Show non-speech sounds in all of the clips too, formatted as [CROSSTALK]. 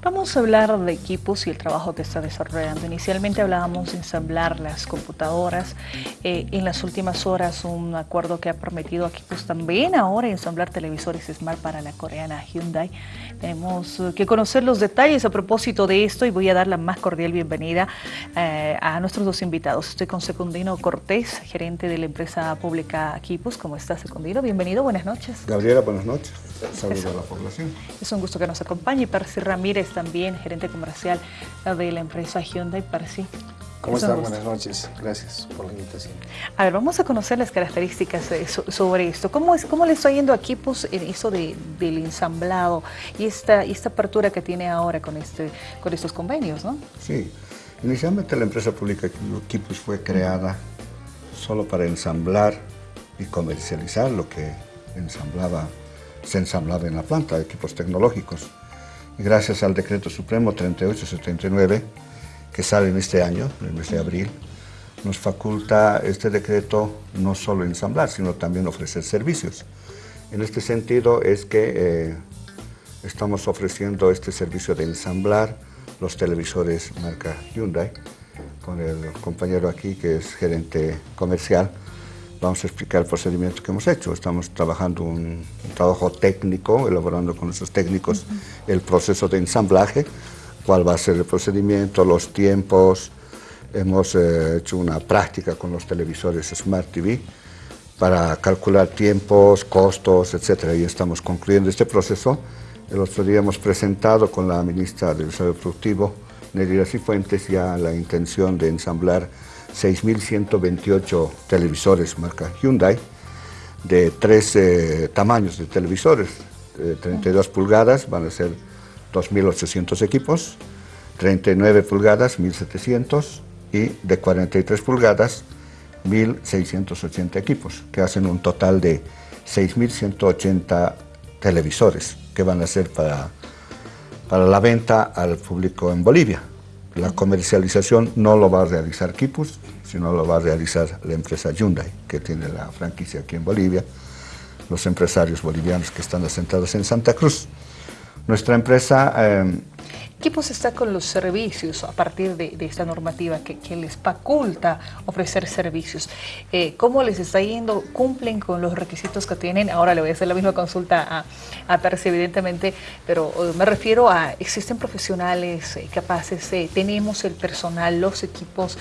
Vamos a hablar de equipos y el trabajo que está desarrollando. Inicialmente hablábamos de ensamblar las computadoras. Eh, en las últimas horas un acuerdo que ha permitido a equipos también ahora ensamblar televisores Smart para la coreana Hyundai. Tenemos eh, que conocer los detalles a propósito de esto y voy a dar la más cordial bienvenida eh, a nuestros dos invitados. Estoy con Secundino Cortés, gerente de la empresa pública Equipos. ¿Cómo está Secundino? Bienvenido, buenas noches. Gabriela, buenas noches. Saludos a la población. Es un gusto que nos acompañe. Percy Ramírez también, gerente comercial de la empresa Hyundai. Percy. ¿Cómo están? Buenas noches. Gracias por la invitación. A ver, vamos a conocer las características sobre esto. ¿Cómo, es, cómo le está yendo a equipos en eso de, del ensamblado y esta, esta apertura que tiene ahora con, este, con estos convenios? ¿no? Sí, inicialmente la empresa pública Equipos fue creada solo para ensamblar y comercializar lo que ensamblaba, se ensamblaba en la planta, equipos tecnológicos. Y gracias al decreto supremo 3879, que sale en este año, en el mes de abril, nos faculta este decreto no solo ensamblar, sino también ofrecer servicios. En este sentido es que eh, estamos ofreciendo este servicio de ensamblar los televisores marca Hyundai, con el compañero aquí que es gerente comercial, vamos a explicar el procedimiento que hemos hecho. Estamos trabajando un, trabajo técnico, elaborando con nuestros técnicos el proceso de ensamblaje, cuál va a ser el procedimiento, los tiempos. Hemos eh, hecho una práctica con los televisores Smart TV para calcular tiempos, costos, etc. Y estamos concluyendo este proceso. El otro día hemos presentado con la ministra del Desarrollo Productivo, Nelly Cifuentes, ya la intención de ensamblar 6.128 televisores marca Hyundai de tres eh, tamaños de televisores, 32 pulgadas van a ser 2.800 equipos, 39 pulgadas, 1.700 y de 43 pulgadas, 1.680 equipos, que hacen un total de 6.180 televisores que van a ser para, para la venta al público en Bolivia. La comercialización no lo va a realizar Kipus, sino lo va a realizar la empresa Hyundai, que tiene la franquicia aquí en Bolivia, los empresarios bolivianos que están asentados en Santa Cruz. Nuestra empresa... Eh, ¿Qué pues está con los servicios a partir de, esta normativa que, les faculta ofrecer servicios? Eh, ¿Cómo les está yendo? ¿Cumplen con los requisitos que tienen? Ahora le voy a hacer la misma consulta a, a evidentemente, pero eh, me refiero a, ¿existen profesionales eh, capaces? ¿Tenemos el personal, los equipos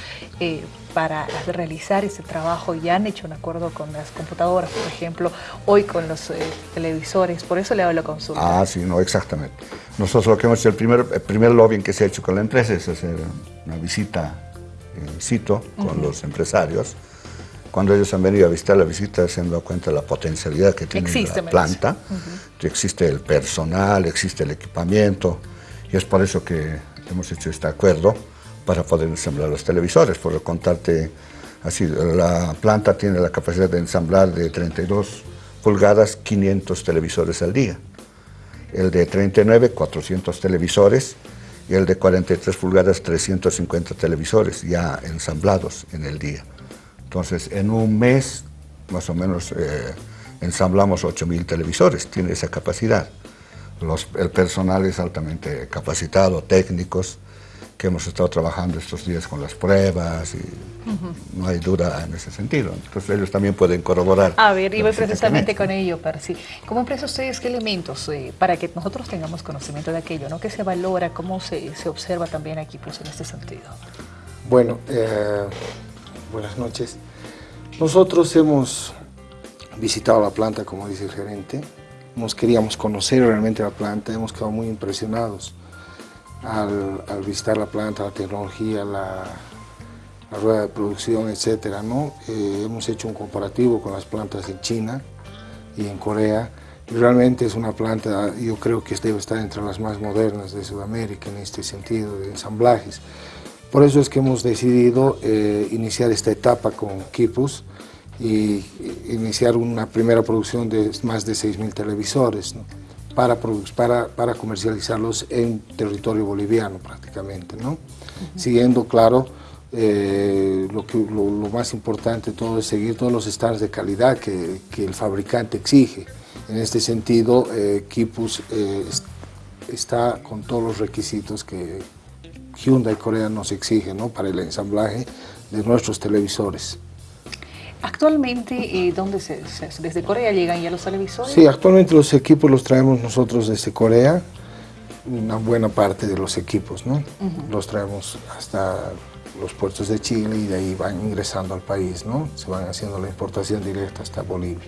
para realizar ese trabajo? ¿Ya han hecho un acuerdo con las computadoras, por ejemplo, hoy con los televisores? Por eso le hago la consulta. Ah, sí, no, exactamente. Nosotros lo que hemos hecho, el primer, el primer lobbying que se ha hecho con la empresa es hacer una visita en sitio con los empresarios. Cuando ellos han venido a visitar la visita, se han dado cuenta de la potencialidad que tiene la planta. Existe el personal, existe el equipamiento, y es por eso que hemos hecho este acuerdo para poder ensamblar los televisores. Por contarte, así, la planta tiene la capacidad de ensamblar de 32 pulgadas 500 televisores al día el de 39, 400 televisores, y el de 43 pulgadas, 350 televisores ya ensamblados en el día. Entonces, en un mes, más o menos, eh, ensamblamos 8.000 televisores, tiene esa capacidad. el personal es altamente capacitado, técnicos, que hemos estado trabajando estos días con las pruebas y no hay duda en ese sentido. Entonces ellos también pueden corroborar. A ver, iba precisamente con ello, Percy. ¿Cómo empresa ustedes qué elementos eh, para que nosotros tengamos conocimiento de aquello? ¿no? ¿Qué se valora? ¿Cómo se, se observa también aquí pues, en este sentido? Bueno, eh, buenas noches. Nosotros hemos visitado la planta, como dice el gerente. Nos queríamos conocer realmente la planta, hemos quedado muy impresionados al, visitar la planta, la tecnología, la, rueda de producción, etcétera, ¿no? Eh, hemos hecho un comparativo con las plantas en China y en Corea y realmente es una planta, yo creo que debe estar entre las más modernas de Sudamérica en este sentido de ensamblajes. Por eso es que hemos decidido eh, iniciar esta etapa con Kipus y iniciar una primera producción de más de 6.000 televisores. ¿no? Para, para, para comercializarlos en territorio boliviano prácticamente, ¿no? Siguiendo, claro, eh, lo, que, lo, más importante todo es seguir todos los estándares de calidad que, que el fabricante exige. En este sentido, eh, Kipus eh, está con todos los requisitos que Hyundai Corea nos exige ¿no? para el ensamblaje de nuestros televisores. Actualmente, eh, ¿dónde se, desde Corea llegan ya los televisores? Sí, actualmente los equipos los traemos nosotros desde Corea, una buena parte de los equipos, ¿no? Los traemos hasta los puertos de Chile y de ahí van ingresando al país, ¿no? Se van haciendo la importación directa hasta Bolivia.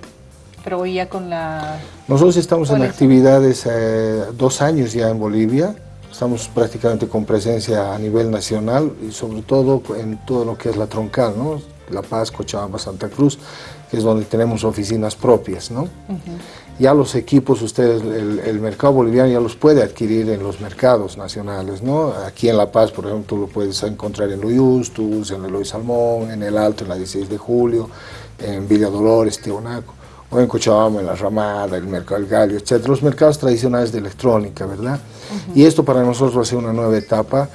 Pero hoy ya con la... Nosotros estamos en actividades eh, dos años ya en Bolivia, estamos prácticamente con presencia a nivel nacional y sobre todo en todo lo que es la troncal, ¿no? La Paz, Cochabamba, Santa Cruz, que es donde tenemos oficinas propias, ¿no? Ya los equipos, ustedes, el, mercado boliviano ya los puede adquirir en los mercados nacionales, ¿no? Aquí en La Paz, por ejemplo, tú lo puedes encontrar en Loyustus, en Eloy Salmón, en El Alto, en la 16 de julio, en Villa Dolores, Tibonaco, o en Cochabamba, en La Ramada, el Mercado del Gallo, etc. Los mercados tradicionales de electrónica, ¿verdad? Y esto para nosotros va a ser una nueva etapa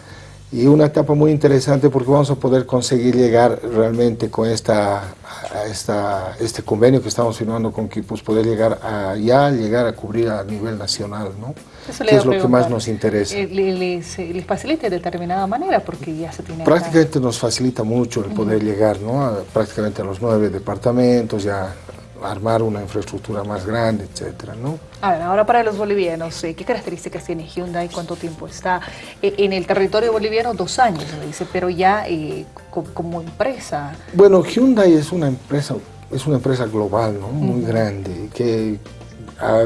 y una etapa muy interesante porque vamos a poder conseguir llegar realmente con esta, esta, este convenio que estamos firmando con Kipus, poder llegar a ya llegar a cubrir a nivel nacional, ¿no? que es lo que más nos interesa. Eh, ¿Les, les facilita de determinada manera porque ya se tiene Prácticamente nos facilita mucho el poder llegar, ¿no? prácticamente a los nueve departamentos, ya armar una infraestructura más grande, etcétera, ¿no? A ver, ahora para los bolivianos, eh, ¿qué características tiene Hyundai? ¿Cuánto tiempo está? Eh, en el territorio boliviano, dos años, me dice, pero ya eh, como, empresa. Bueno, Hyundai es una empresa, es una empresa global, ¿no? Muy grande, que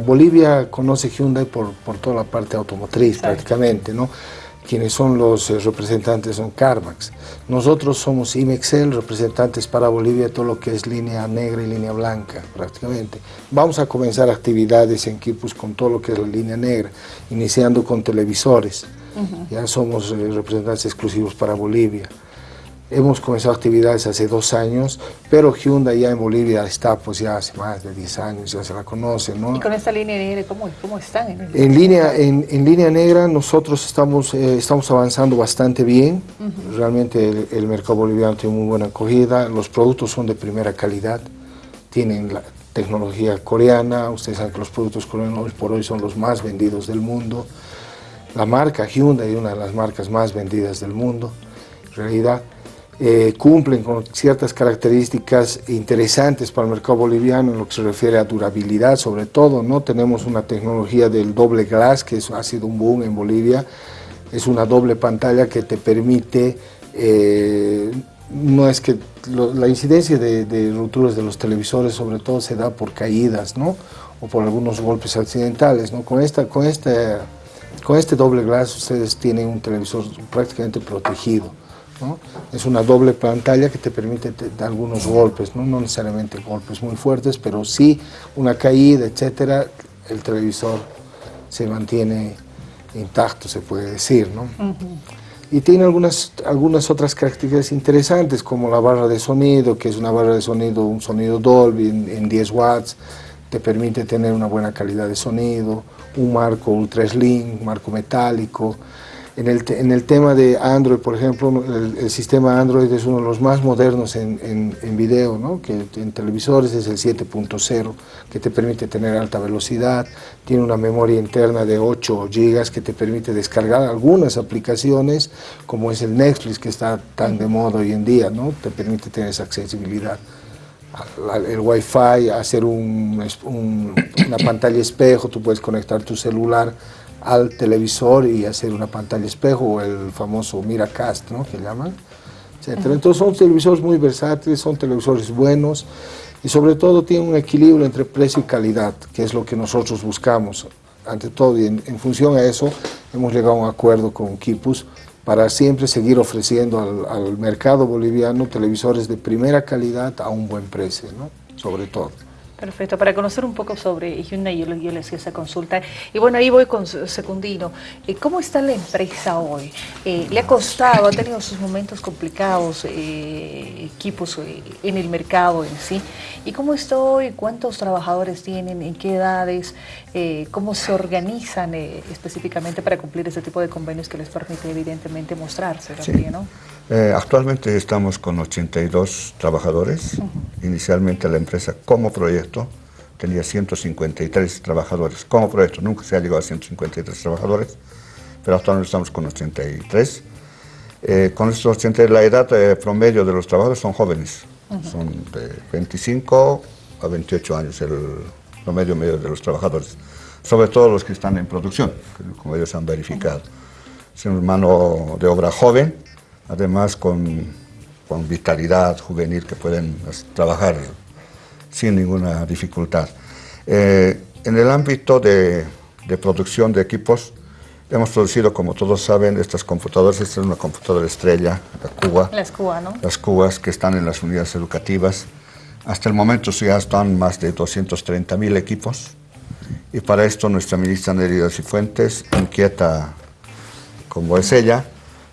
Bolivia conoce Hyundai por, por toda la parte automotriz prácticamente, ¿no? Quienes son los eh, representantes son CarMax. Nosotros somos IMEXEL, representantes para Bolivia, todo lo que es línea negra y línea blanca, prácticamente. Vamos a comenzar actividades en Kipus con todo lo que es la línea negra, iniciando con televisores. Ya somos eh, representantes exclusivos para Bolivia. Hemos comenzado actividades hace dos años, pero Hyundai ya en Bolivia está pues ya hace más de 10 años, ya se la conoce, ¿no? ¿Y con esta línea negra cómo, cómo están? En, en línea, en, en, línea negra nosotros estamos, eh, estamos avanzando bastante bien, realmente el, mercado boliviano tiene muy buena acogida, los productos son de primera calidad, tienen la tecnología coreana, ustedes saben que los productos coreanos hoy por hoy son los más vendidos del mundo, la marca Hyundai es una de las marcas más vendidas del mundo, en realidad, eh, cumplen con ciertas características interesantes para el mercado boliviano en lo que se refiere a durabilidad, sobre todo, ¿no? Tenemos una tecnología del doble glass, que ha sido un boom en Bolivia, es una doble pantalla que te permite, eh, no es que la incidencia de, de rupturas de los televisores sobre todo se da por caídas, ¿no? O por algunos golpes accidentales, ¿no? Con, esta, con, este, con este doble glass ustedes tienen un televisor prácticamente protegido. Es una doble pantalla que te permite dar algunos golpes, ¿no? necesariamente golpes muy fuertes, pero sí una caída, etcétera, el televisor se mantiene intacto, se puede decir. ¿no? Y tiene algunas, algunas otras características interesantes, como la barra de sonido, que es una barra de sonido, un sonido Dolby en, en 10 watts, te permite tener una buena calidad de sonido, un marco ultra slim, marco metálico, en el, en el tema de Android, por ejemplo, el, sistema Android es uno de los más modernos en, en, video, ¿no? que en televisores es el 7.0, que te permite tener alta velocidad, tiene una memoria interna de 8 GB que te permite descargar algunas aplicaciones, como es el Netflix que está tan de moda hoy en día, ¿no? te permite tener esa accesibilidad el Wi-Fi, hacer un, una pantalla espejo, tú puedes conectar tu celular al televisor y hacer una pantalla espejo o el famoso Miracast, ¿no? que llaman, Entonces son televisores muy versátiles, son televisores buenos y sobre todo tienen un equilibrio entre precio y calidad, que es lo que nosotros buscamos. Ante todo, y en, función a eso, hemos llegado a un acuerdo con Kipus para siempre seguir ofreciendo al, al mercado boliviano televisores de primera calidad a un buen precio, ¿no? sobre todo. Perfecto, para conocer un poco sobre Hyundai, yo, yo le hacía esa consulta. Y bueno, ahí voy con Secundino. Eh, ¿Cómo está la empresa hoy? Eh, ¿Le ha costado, ha tenido sus momentos complicados, eh, equipos en el mercado en sí? ¿Y cómo está hoy? ¿Cuántos trabajadores tienen? ¿En qué edades? ¿Cómo se organizan específicamente para cumplir ese tipo de convenios que les permite evidentemente mostrarse también, ¿no? Actualmente estamos con 82 trabajadores. Inicialmente la empresa como proyecto tenía 153 trabajadores. Como proyecto nunca se ha llegado a 153 trabajadores, pero actualmente estamos con 83. Eh, con estos 83, la edad eh, promedio de los trabajadores son jóvenes, son de 25 a 28 años el promedio medio de los trabajadores, sobre todo los que están en producción, como ellos han verificado. Es un mano de obra joven, además con, con vitalidad juvenil que pueden trabajar sin ninguna dificultad. Eh, en el ámbito de, de, producción de equipos, hemos producido, como todos saben, estas computadoras. Esta es una computadora estrella, la Cuba. Las Cuba, ¿no? Las Cubas que están en las unidades educativas. Hasta el momento ya están más de 230.000 equipos. Y para esto nuestra ministra Nerida Cifuentes, inquieta como es ella,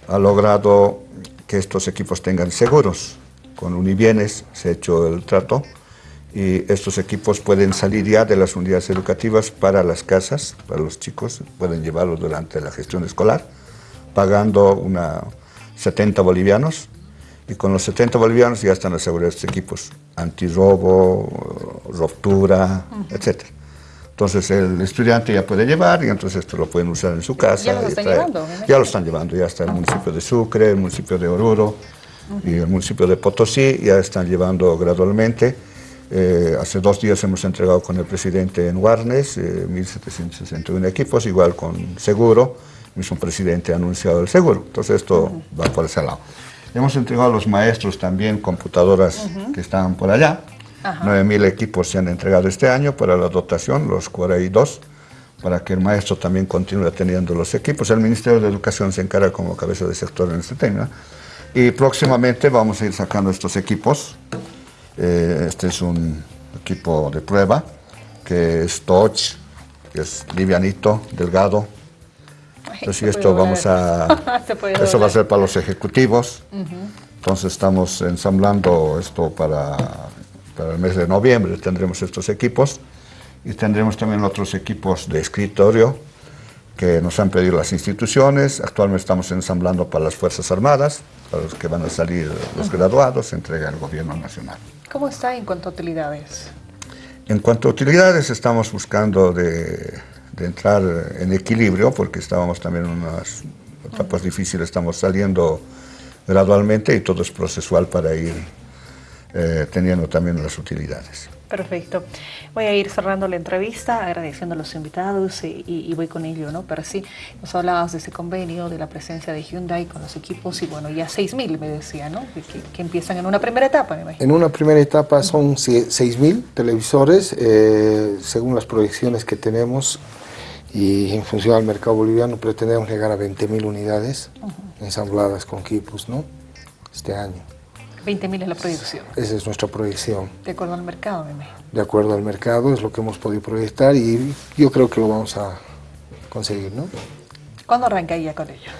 ha logrado que estos equipos tengan seguros. Con Unibienes se ha hecho el trato y estos equipos pueden salir ya de las unidades educativas para las casas, para los chicos, pueden llevarlos durante la gestión escolar, pagando una 70 bolivianos y con los 70 bolivianos ya están asegurados estos equipos, antirrobo, ruptura, etcétera. Entonces el estudiante ya puede llevar y entonces esto lo pueden usar en su casa. ¿Ya lo están llevando? Ya lo están llevando, ya está el municipio de Sucre, el municipio de Oruro y el municipio de Potosí, ya están llevando gradualmente. Eh, hace dos días hemos entregado con el presidente en Warnes eh, 1.761 equipos, igual con seguro. El mismo presidente ha anunciado el seguro. Entonces esto va por ese lado. Hemos entregado a los maestros también computadoras que están por allá. 9.000 equipos se han entregado este año para la dotación, los 42, para que el maestro también continúe teniendo los equipos. El Ministerio de Educación se encarga como cabeza de sector en este tema. Y próximamente vamos a ir sacando estos equipos. Eh, este es un equipo de prueba, que es touch, que es livianito, delgado. Entonces esto vamos a... [LAUGHS] eso va a ser para los ejecutivos. Entonces estamos ensamblando esto para para el mes de noviembre tendremos estos equipos y tendremos también otros equipos de escritorio que nos han pedido las instituciones. Actualmente estamos ensamblando para las Fuerzas Armadas, para los que van a salir los graduados, se entrega el Gobierno Nacional. ¿Cómo está en cuanto a utilidades? En cuanto a utilidades, estamos buscando de, de entrar en equilibrio, porque estábamos también en unas etapas difíciles, estamos saliendo gradualmente y todo es procesual para ir eh, teniendo también las utilidades. Perfecto. Voy a ir cerrando la entrevista, agradeciendo a los invitados y, voy con ello, ¿no? Pero sí, nos hablabas de ese convenio, de la presencia de Hyundai con los equipos y bueno, ya 6.000 me decía, ¿no? Que, empiezan en una primera etapa, me imagino. En una primera etapa son 6.000 televisores, eh, según las proyecciones que tenemos y en función al mercado boliviano pretendemos llegar a 20.000 unidades ensambladas con equipos, ¿no? Este año. 20.000 es la proyección. Esa es nuestra proyección. De acuerdo al mercado, me imagino. De acuerdo al mercado, es lo que hemos podido proyectar y yo creo que lo vamos a conseguir, ¿no? ¿Cuándo arranca ya con ello?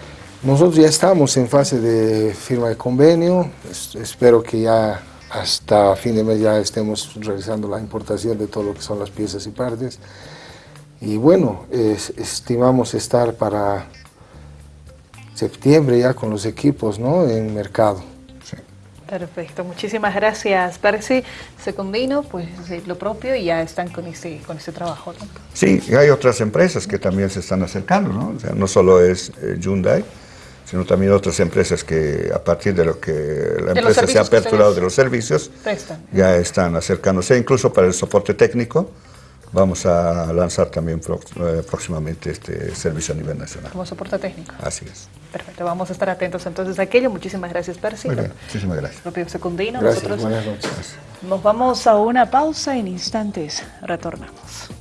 Nosotros ya estamos en fase de firma de convenio, espero que ya hasta fin de mes ya estemos realizando la importación de todo lo que son las piezas y partes. Y bueno, estimamos estar para septiembre ya con los equipos ¿no? en mercado. Perfecto, muchísimas gracias Percy. Secundino, pues lo propio y ya están con este, con este trabajo. ¿no? Sí, y hay otras empresas que también se están acercando, ¿no? O sea, no solo es eh, Hyundai, sino también otras empresas que a partir de lo que la empresa se ha aperturado de los servicios, ya están acercándose, incluso para el soporte técnico, vamos a lanzar también eh, próximamente este servicio a nivel nacional. Como soporte técnico. Así es. Perfecto, vamos a estar atentos entonces a aquello. Muchísimas gracias, Percy. Muy bien, muchísimas gracias. Propio Secundino. Gracias, buenas noches. Nos vamos a una pausa en instantes. Retornamos.